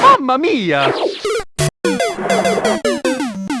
Mamma mia!